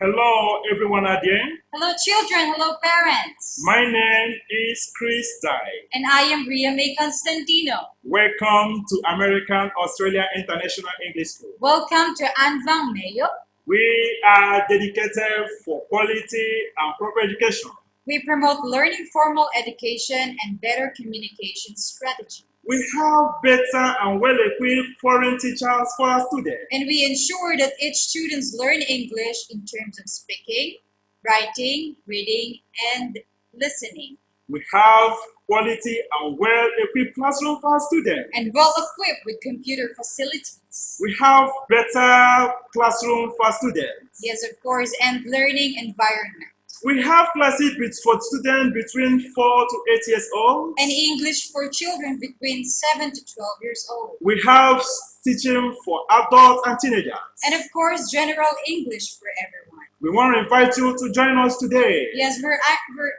Hello, everyone again. Hello, children. Hello, parents. My name is Chris Dai. And I am Ria May Constantino. Welcome to American Australia International English School. Welcome to Anvang Mayo. We are dedicated for quality and proper education. We promote learning formal education and better communication strategy. We have better and well-equipped foreign teachers for our students. And we ensure that each students learn English in terms of speaking, writing, reading, and listening. We have quality and well-equipped classroom for our students. And well equipped with computer facilities. We have better classroom for students. Yes, of course, and learning environment. We have classes for students between 4 to 8 years old. And English for children between 7 to 12 years old. We have teaching for adults and teenagers. And of course, general English for everyone. We want to invite you to join us today. Yes, we're, we're